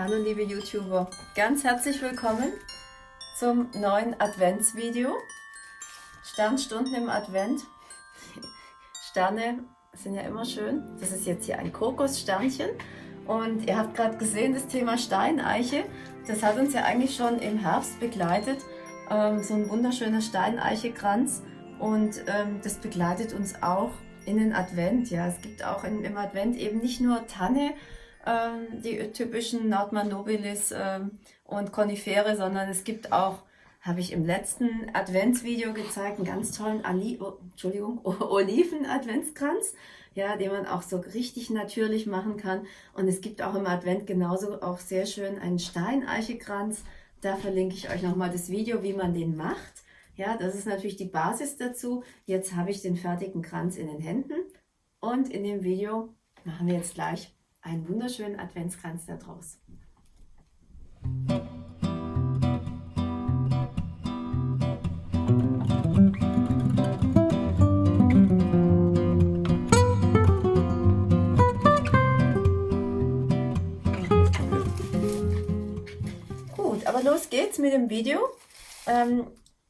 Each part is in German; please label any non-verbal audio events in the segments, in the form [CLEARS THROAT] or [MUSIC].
Hallo liebe YouTuber, ganz herzlich willkommen zum neuen Adventsvideo. Sternstunden im Advent. Sterne sind ja immer schön. Das ist jetzt hier ein Kokossternchen. Und ihr habt gerade gesehen, das Thema Steineiche, das hat uns ja eigentlich schon im Herbst begleitet. Ähm, so ein wunderschöner Steineichekranz. Und ähm, das begleitet uns auch in den Advent. Ja, es gibt auch in, im Advent eben nicht nur Tanne, die typischen Nordmann nobilis ähm, und Konifere, sondern es gibt auch, habe ich im letzten Adventsvideo gezeigt, einen ganz tollen Ali oh, Entschuldigung, [LAUGHS] Oliven-Adventskranz, ja, den man auch so richtig natürlich machen kann. Und es gibt auch im Advent genauso auch sehr schön einen Steineichekranz. Da verlinke ich euch nochmal das Video, wie man den macht. Ja, das ist natürlich die Basis dazu. Jetzt habe ich den fertigen Kranz in den Händen und in dem Video machen wir jetzt gleich einen wunderschönen Adventskranz daraus. Gut, aber los geht's mit dem Video. Ähm,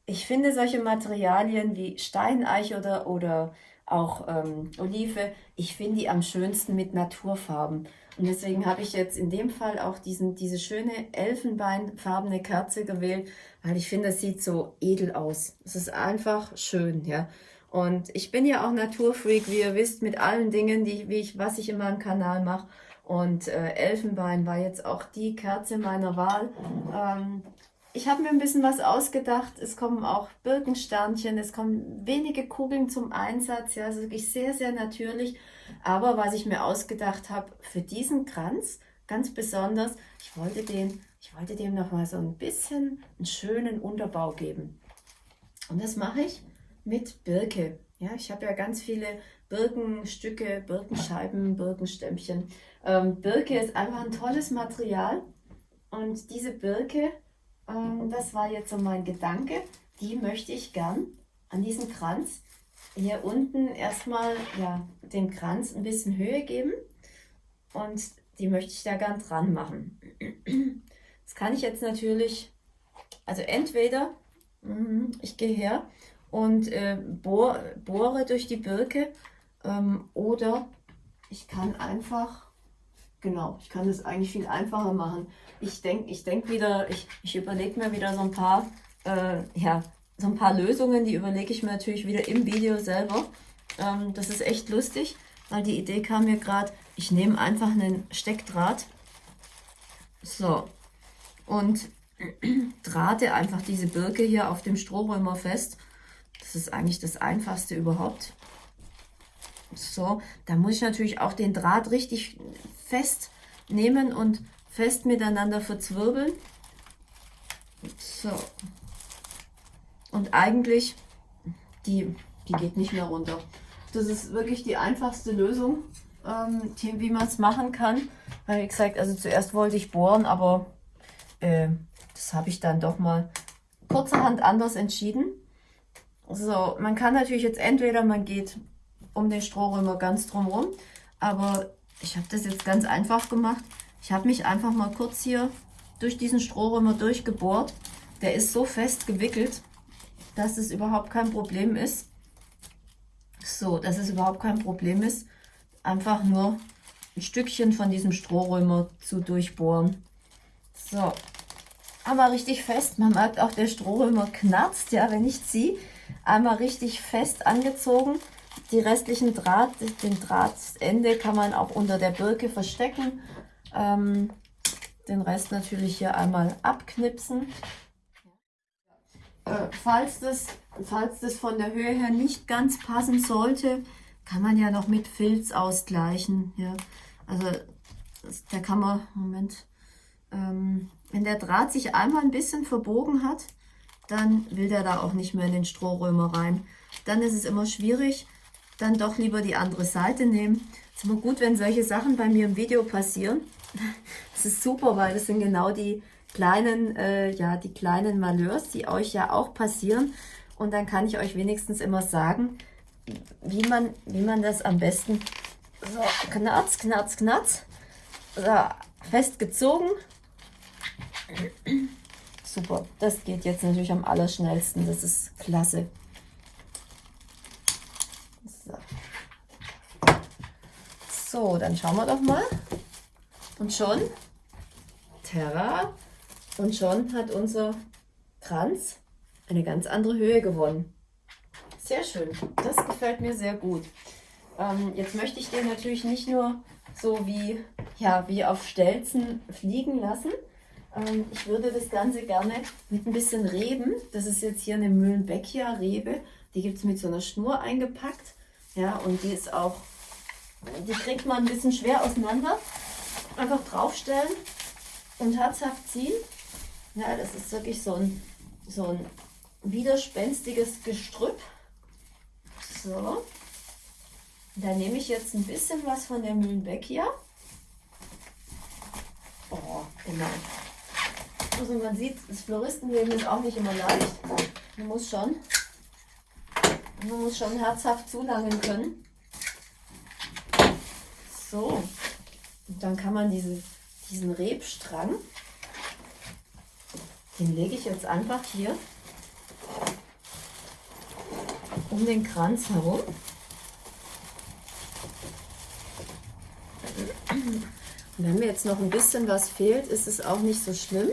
ich finde solche Materialien wie Steineiche oder, oder auch ähm, Olive, ich finde die am schönsten mit Naturfarben. Und deswegen habe ich jetzt in dem Fall auch diesen, diese schöne elfenbeinfarbene Kerze gewählt, weil ich finde, es sieht so edel aus. Es ist einfach schön, ja. Und ich bin ja auch Naturfreak, wie ihr wisst, mit allen Dingen, die, wie ich, was ich in meinem Kanal mache. Und äh, Elfenbein war jetzt auch die Kerze meiner Wahl. Ähm, ich habe mir ein bisschen was ausgedacht. Es kommen auch Birkensternchen, es kommen wenige Kugeln zum Einsatz. Ja, also wirklich sehr, sehr natürlich. Aber was ich mir ausgedacht habe für diesen Kranz, ganz besonders, ich wollte, den, ich wollte dem noch mal so ein bisschen einen schönen Unterbau geben. Und das mache ich mit Birke. Ja, ich habe ja ganz viele Birkenstücke, Birkenscheiben, Birkenstämmchen. Ähm, Birke ist einfach ein tolles Material. Und diese Birke, ähm, das war jetzt so mein Gedanke. Die möchte ich gern an diesen Kranz hier unten erstmal ja, dem Kranz ein bisschen Höhe geben. Und die möchte ich da gern dran machen. [CLEARS THROAT] Das kann ich jetzt natürlich, also entweder mhm, ich gehe her und äh, bohr, bohre durch die Birke ähm, oder ich kann einfach Genau, ich kann das eigentlich viel einfacher machen. Ich denke ich denk wieder, ich, ich überlege mir wieder so ein paar, äh, ja, so ein paar Lösungen, die überlege ich mir natürlich wieder im Video selber. Ähm, das ist echt lustig, weil die Idee kam mir gerade, ich nehme einfach einen Steckdraht, so, und [CLEARS THROAT] drahte einfach diese Birke hier auf dem Strohrömer fest. Das ist eigentlich das Einfachste überhaupt. So, da muss ich natürlich auch den Draht richtig fest nehmen und fest miteinander verzwirbeln. So. Und eigentlich, die, die geht nicht mehr runter. Das ist wirklich die einfachste Lösung, ähm, wie man es machen kann. Weil, wie gesagt, also zuerst wollte ich bohren, aber äh, das habe ich dann doch mal kurzerhand anders entschieden. So, man kann natürlich jetzt entweder, man geht um den Strohrömer ganz drumherum, aber ich habe das jetzt ganz einfach gemacht. Ich habe mich einfach mal kurz hier durch diesen Strohrömer durchgebohrt. Der ist so fest gewickelt, dass es überhaupt kein Problem ist. So, dass es überhaupt kein Problem ist, einfach nur ein Stückchen von diesem Strohrömer zu durchbohren. So, aber richtig fest. Man merkt auch, der Strohrömer knarzt, ja, wenn ich ziehe. Einmal richtig fest angezogen. Die restlichen Draht, den Drahtende kann man auch unter der Birke verstecken. Ähm, den Rest natürlich hier einmal abknipsen. Äh, falls, das, falls das von der Höhe her nicht ganz passen sollte, kann man ja noch mit Filz ausgleichen. Ja. Also da kann man, Moment, ähm, wenn der Draht sich einmal ein bisschen verbogen hat, dann will der da auch nicht mehr in den Strohrömer rein. Dann ist es immer schwierig, dann doch lieber die andere Seite nehmen. Es ist immer gut, wenn solche Sachen bei mir im Video passieren. [LAUGHS] Das ist super, weil das sind genau die kleinen, äh, ja, die kleinen Malheurs, die euch ja auch passieren. Und dann kann ich euch wenigstens immer sagen, wie man, wie man das am besten so knarz, knarz, knarz, so, festgezogen [CLEARS THROAT] Super, das geht jetzt natürlich am allerschnellsten, das ist klasse. So. dann schauen wir doch mal. Und schon, Terra, und schon hat unser Kranz eine ganz andere Höhe gewonnen. Sehr schön, das gefällt mir sehr gut. Ähm, jetzt möchte ich den natürlich nicht nur so wie, ja, wie auf Stelzen fliegen lassen. Ähm, ich würde das Ganze gerne mit ein bisschen Reben, das ist jetzt hier eine Mühlenbeckia-Rebe, die gibt es mit so einer Schnur eingepackt. Ja, und die ist auch, die kriegt man ein bisschen schwer auseinander. Einfach draufstellen und herzhaft ziehen. Ja, das ist wirklich so ein, so ein widerspenstiges Gestrüpp. So. Da nehme ich jetzt ein bisschen was von der Mühlenbeckia. Oh, genau. Also man sieht, das Floristenleben ist auch nicht immer leicht. Man muss schon, man muss schon herzhaft zulangen können. So, und dann kann man diese, diesen Rebstrang, den lege ich jetzt einfach hier um den Kranz herum. Und wenn mir jetzt noch ein bisschen was fehlt, ist es auch nicht so schlimm.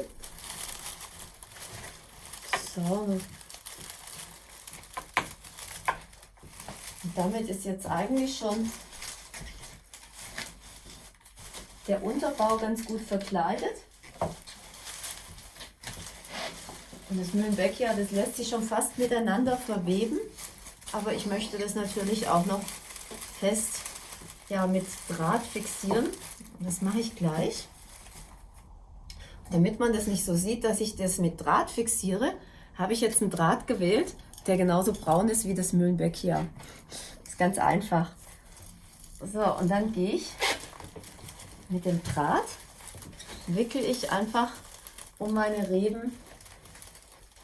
So. Und damit ist jetzt eigentlich schon der Unterbau ganz gut verkleidet. Und das Mühlenbeckia, das lässt sich schon fast miteinander verweben. Aber ich möchte das natürlich auch noch fest ja, mit Draht fixieren. Und das mache ich gleich. Damit man das nicht so sieht, dass ich das mit Draht fixiere, habe ich jetzt einen Draht gewählt, der genauso braun ist wie das Mühlenbeck hier. Ist ganz einfach. So, und dann gehe ich mit dem Draht, wickel ich einfach um meine Reben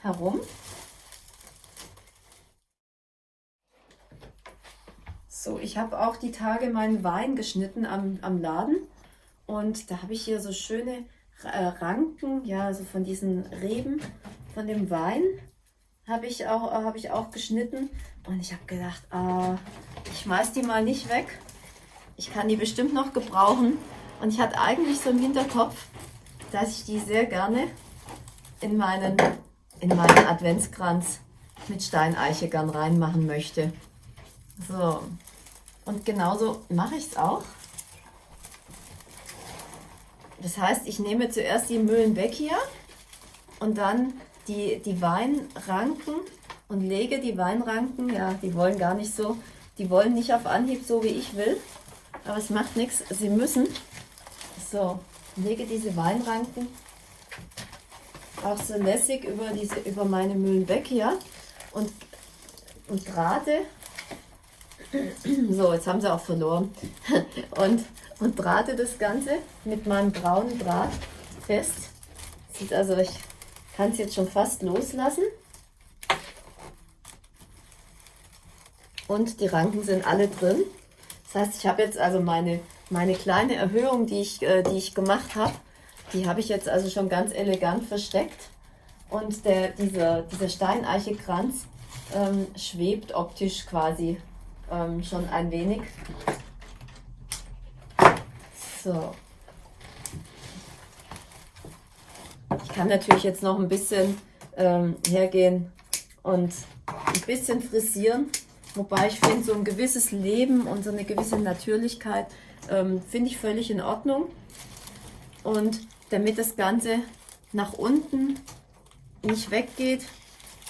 herum. So, ich habe auch die Tage meinen Wein geschnitten am, am Laden und da habe ich hier so schöne äh, Ranken, ja, also von diesen Reben von dem Wein habe ich, auch, äh, hab ich auch geschnitten. Und ich habe gedacht, äh, ich schmeiß die mal nicht weg. Ich kann die bestimmt noch gebrauchen. Und ich hatte eigentlich so im Hinterkopf, dass ich die sehr gerne in meinen, in meinen Adventskranz mit Steineiche gern reinmachen möchte. So, und genauso mache ich es auch. Das heißt, ich nehme zuerst die Mühlen weg hier und dann die, die Weinranken und lege die Weinranken, ja, die wollen gar nicht so, die wollen nicht auf Anhieb so wie ich will, aber es macht nichts, sie müssen. So, lege diese Weinranken auch so lässig über, diese, über meine Mühlen weg hier und, und gerade, so, jetzt haben sie auch verloren, [LAUGHS] und, und drahte das Ganze mit meinem braunen Draht fest. Sieht also recht kann es jetzt schon fast loslassen. Und die Ranken sind alle drin. Das heißt, ich habe jetzt also meine, meine kleine Erhöhung, die ich, äh, die ich gemacht habe, die habe ich jetzt also schon ganz elegant versteckt. Und der, dieser, dieser Steineichekranz ähm, schwebt optisch quasi ähm, schon ein wenig. So, Ich kann natürlich jetzt noch ein bisschen ähm, hergehen und ein bisschen frisieren. Wobei ich finde, so ein gewisses Leben und so eine gewisse Natürlichkeit ähm, finde ich völlig in Ordnung. Und damit das Ganze nach unten nicht weggeht,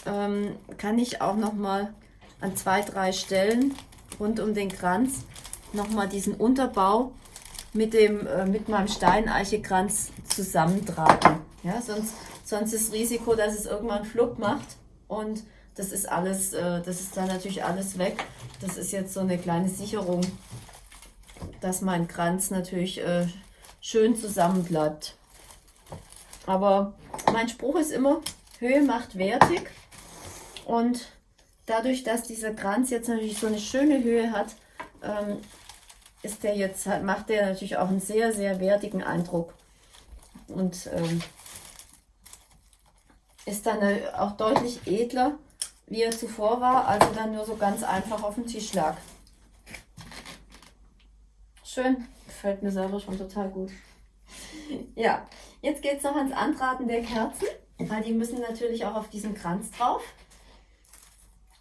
ähm, kann ich auch noch mal an zwei, drei Stellen rund um den Kranz noch mal diesen Unterbau mit, dem, äh, mit meinem Steineichekranz zusammentragen. Ja, sonst, sonst ist das Risiko, dass es irgendwann Flupp macht und das ist alles, äh, das ist dann natürlich alles weg. Das ist jetzt so eine kleine Sicherung, dass mein Kranz natürlich äh, schön zusammen bleibt. Aber mein Spruch ist immer, Höhe macht wertig und dadurch, dass dieser Kranz jetzt natürlich so eine schöne Höhe hat, ähm, ist der jetzt, macht der natürlich auch einen sehr, sehr wertigen Eindruck. Und ähm, ist dann äh, auch deutlich edler, wie er zuvor war, als er dann nur so ganz einfach auf dem Tisch lag. Schön, gefällt mir selber schon total gut. Ja, jetzt geht es noch ans Antraten der Kerzen, weil die müssen natürlich auch auf diesen Kranz drauf.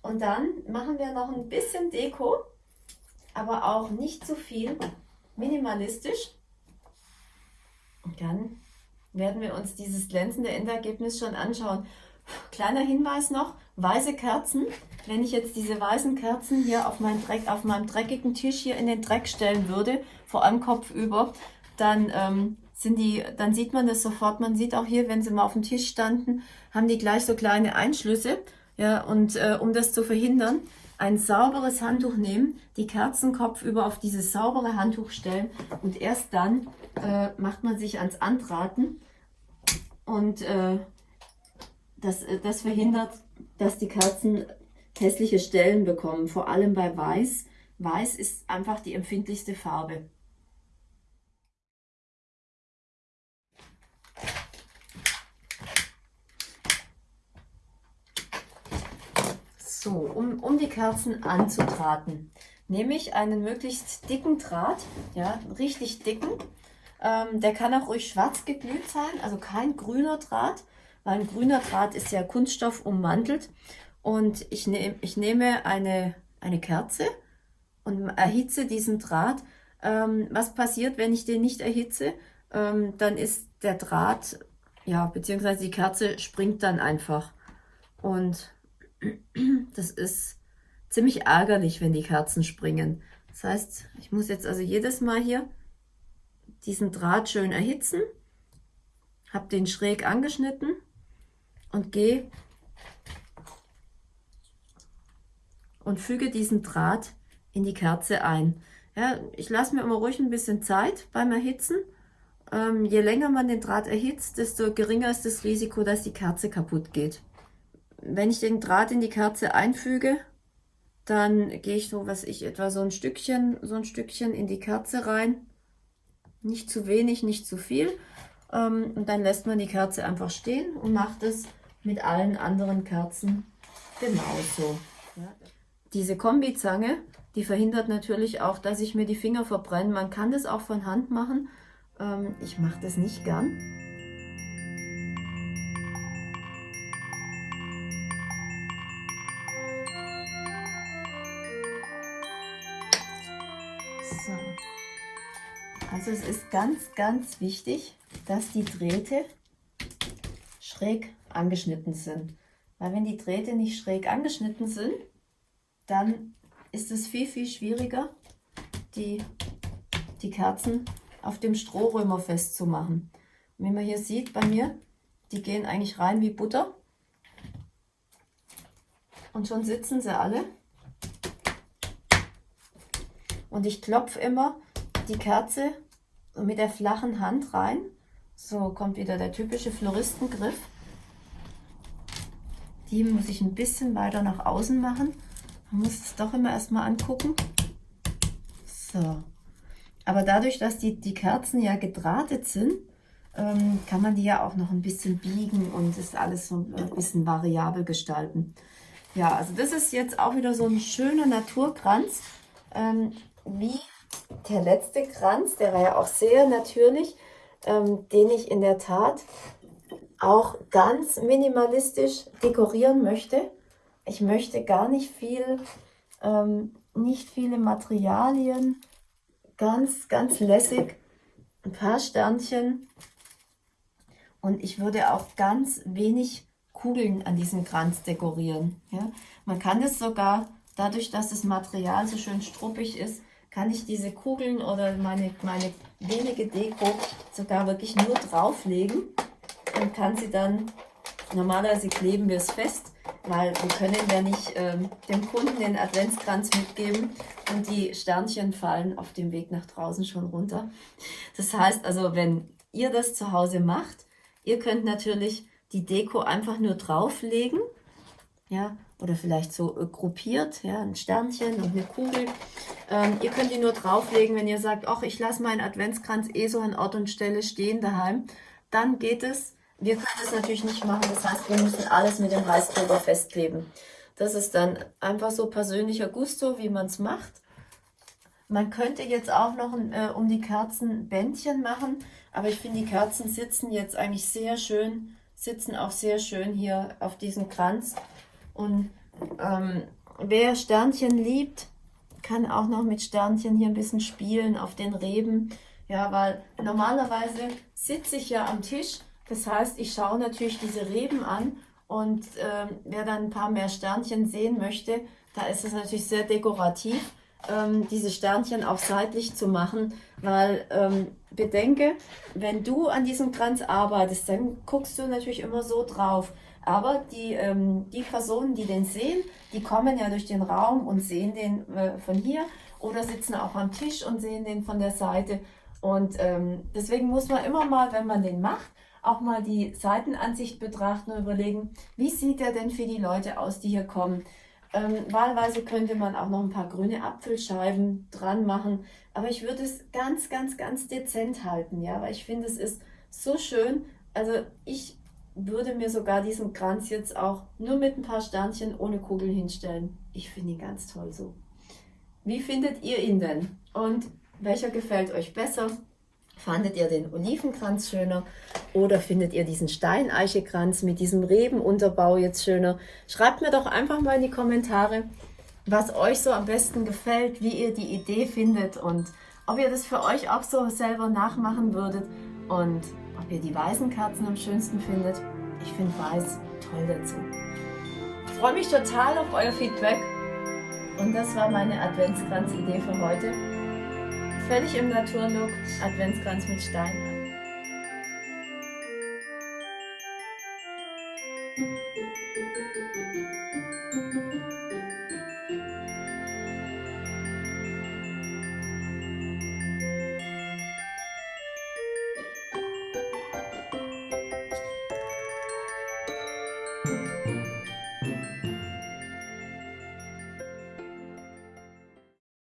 Und dann machen wir noch ein bisschen Deko, aber auch nicht zu viel, minimalistisch. Und dann werden wir uns dieses glänzende Endergebnis schon anschauen. Kleiner Hinweis noch, weiße Kerzen. Wenn ich jetzt diese weißen Kerzen hier auf, mein Dreck, auf meinem dreckigen Tisch hier in den Dreck stellen würde, vor allem kopfüber, dann, ähm, sind die, dann sieht man das sofort. Man sieht auch hier, wenn sie mal auf dem Tisch standen, haben die gleich so kleine Einschlüsse. Ja, und äh, um das zu verhindern, ein sauberes Handtuch nehmen, die Kerzen kopfüber auf dieses saubere Handtuch stellen und erst dann äh, macht man sich ans Antraten und äh, das, äh, das verhindert, dass die Kerzen hässliche Stellen bekommen, vor allem bei Weiß. Weiß ist einfach die empfindlichste Farbe. So, um, um die Kerzen anzutraten, nehme ich einen möglichst dicken Draht, ja, richtig dicken. Ähm, der kann auch ruhig schwarz geglüht sein, also kein grüner Draht, weil ein grüner Draht ist ja Kunststoff ummantelt. Und ich, nehm, ich nehme eine, eine Kerze und erhitze diesen Draht. Ähm, was passiert, wenn ich den nicht erhitze? Ähm, dann ist der Draht, ja, beziehungsweise die Kerze springt dann einfach. Und das ist ziemlich ärgerlich, wenn die Kerzen springen. Das heißt, ich muss jetzt also jedes Mal hier diesen Draht schön erhitzen, habe den schräg angeschnitten und gehe und füge diesen Draht in die Kerze ein. Ja, ich lasse mir immer ruhig ein bisschen Zeit beim Erhitzen. Ähm, je länger man den Draht erhitzt, desto geringer ist das Risiko, dass die Kerze kaputt geht wenn ich den Draht in die Kerze einfüge, dann gehe ich so, was ich, etwa so ein Stückchen, so ein Stückchen in die Kerze rein. Nicht zu wenig, nicht zu viel. Ähm, und dann lässt man die Kerze einfach stehen und macht es mit allen anderen Kerzen genauso. Diese Kombizange, die verhindert natürlich auch, dass ich mir die Finger verbrenne. Man kann das auch von Hand machen. Ähm, ich mache das nicht gern. Also es ist ganz, ganz wichtig, dass die Drähte schräg angeschnitten sind. Weil wenn die Drähte nicht schräg angeschnitten sind, dann ist es viel, viel schwieriger, die, die Kerzen auf dem Strohrömer festzumachen. Und wie man hier sieht bei mir, die gehen eigentlich rein wie Butter. Und schon sitzen sie alle. Und ich klopfe immer die Kerze mit der flachen Hand rein. So kommt wieder der typische Floristengriff. Die muss ich ein bisschen weiter nach außen machen. Man muss es doch immer erstmal angucken. So. Aber dadurch, dass die, die Kerzen ja gedrahtet sind, ähm, kann man die ja auch noch ein bisschen biegen und ist alles so ein bisschen variabel gestalten. Ja, also das ist jetzt auch wieder so ein schöner Naturkranz. Ähm, wie der letzte Kranz, der war ja auch sehr natürlich, ähm, den ich in der Tat auch ganz minimalistisch dekorieren möchte. Ich möchte gar nicht viel, ähm, nicht viele Materialien, ganz, ganz lässig, ein paar Sternchen und ich würde auch ganz wenig Kugeln an diesem Kranz dekorieren. Ja? Man kann es sogar, dadurch, dass das Material so schön struppig ist, kann ich diese Kugeln oder meine, meine wenige Deko sogar wirklich nur drauflegen und kann sie dann, normalerweise kleben wir es fest, weil wir können ja nicht ähm, dem Kunden den Adventskranz mitgeben und die Sternchen fallen auf dem Weg nach draußen schon runter. Das heißt also, wenn ihr das zu Hause macht, ihr könnt natürlich die Deko einfach nur drauflegen, ja, oder vielleicht so äh, gruppiert, ja, ein Sternchen und eine Kugel. Ähm, ihr könnt die nur drauflegen, wenn ihr sagt, ach, ich lasse meinen Adventskranz eh so an Ort und Stelle stehen daheim. Dann geht es. wir können das natürlich nicht machen. Das heißt, wir müssen alles mit dem Heißkleber festkleben. Das ist dann einfach so persönlicher Gusto, wie man es macht. Man könnte jetzt auch noch äh, um die Kerzen Bändchen machen, aber ich finde, die Kerzen sitzen jetzt eigentlich sehr schön, sitzen auch sehr schön hier auf diesem Kranz. Und ähm, wer Sternchen liebt, kann auch noch mit Sternchen hier ein bisschen spielen auf den Reben. Ja, weil normalerweise sitze ich ja am Tisch. Das heißt, ich schaue natürlich diese Reben an und äh, wer dann ein paar mehr Sternchen sehen möchte, da ist es natürlich sehr dekorativ, ähm, diese Sternchen auch seitlich zu machen, weil ähm, bedenke, wenn du an diesem Kranz arbeitest, dann guckst du natürlich immer so drauf. Aber die, ähm, die Personen, die den sehen, die kommen ja durch den Raum und sehen den äh, von hier oder sitzen auch am Tisch und sehen den von der Seite. Und ähm, deswegen muss man immer mal, wenn man den macht, auch mal die Seitenansicht betrachten und überlegen, wie sieht der denn für die Leute aus, die hier kommen. Ähm, wahlweise könnte man auch noch ein paar grüne Apfelscheiben dran machen, aber ich würde es ganz, ganz, ganz dezent halten, ja, weil ich finde, es ist so schön. Also ich würde mir sogar diesen Kranz jetzt auch nur mit ein paar Sternchen ohne Kugel hinstellen. Ich finde ihn ganz toll so. Wie findet ihr ihn denn? Und welcher gefällt euch besser? Fandet ihr den Olivenkranz schöner oder findet ihr diesen Steineichekranz mit diesem Rebenunterbau jetzt schöner? Schreibt mir doch einfach mal in die Kommentare, was euch so am besten gefällt, wie ihr die Idee findet und ob ihr das für euch auch so selber nachmachen würdet und ob ihr die weißen Kerzen am schönsten findet. Ich finde weiß toll dazu. Ich freue mich total auf euer Feedback und das war meine Adventskranz-Idee für heute. Völlig im Naturlook, Adventskranz mit Stein.